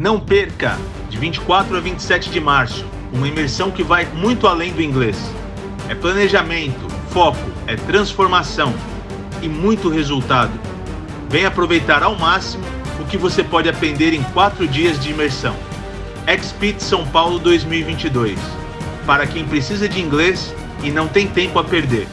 Não perca, de 24 a 27 de março, uma imersão que vai muito além do inglês. É planejamento, foco, é transformação e muito resultado. Venha aproveitar ao máximo o que você pode aprender em 4 dias de imersão. Expit São Paulo 2022 para quem precisa de inglês e não tem tempo a perder.